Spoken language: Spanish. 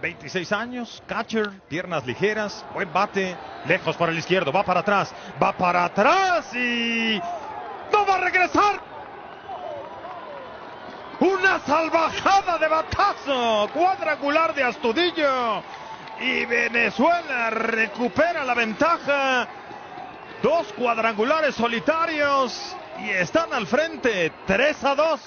26 años, catcher, piernas ligeras, buen bate, lejos por el izquierdo, va para atrás, va para atrás y no va a regresar. Una salvajada de batazo, cuadrangular de Astudillo y Venezuela recupera la ventaja. Dos cuadrangulares solitarios y están al frente, 3 a 2.